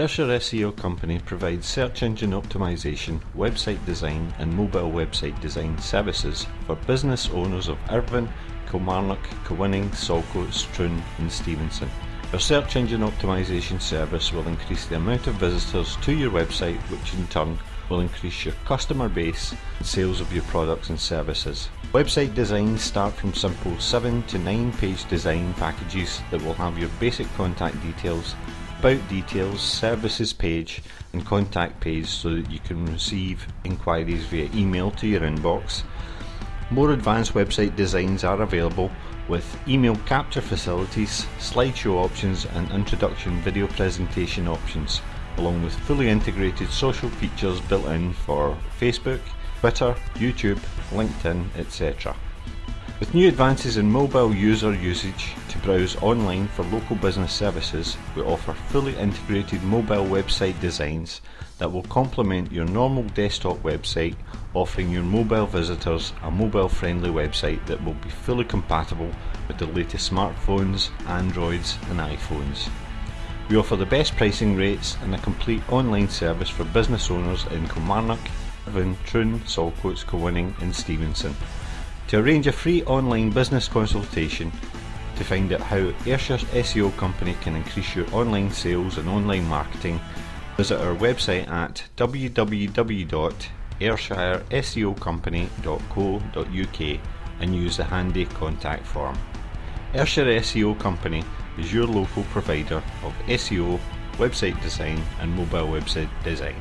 Ayrshire SEO Company provides search engine optimization, website design and mobile website design services for business owners of Irvine, Kilmarnock, Kilwinning, Saltcoats, Troon and Stevenston. Our search engine optimization service will increase the amount of visitors to your website which in turn will increase your customer base and sales of your products and services. Website designs start from simple 7 to 9 page design packages that will have your basic contact details about details, services page and contact page so that you can receive inquiries via email to your inbox. More advanced website designs are available with email capture facilities, slideshow options and introduction video presentation options along with fully integrated social features built in for Facebook, Twitter, YouTube, LinkedIn etc. With new advances in mobile user usage to browse online for local business services, we offer fully integrated mobile website designs that will complement your normal desktop website, offering your mobile visitors a mobile friendly website that will be fully compatible with the latest smartphones, Androids and iPhones. We offer the best pricing rates and a complete online service for business owners in Kilmarnock, Irvine, Troon, Saltcoats, Kilwinning and Stevenston. To arrange a free online business consultation to find out how Ayrshire SEO Company can increase your online sales and online marketing, visit our website at www.ayrshireseocompany.co.uk and use the handy contact form. Ayrshire SEO Company is your local provider of SEO, website design and mobile website design.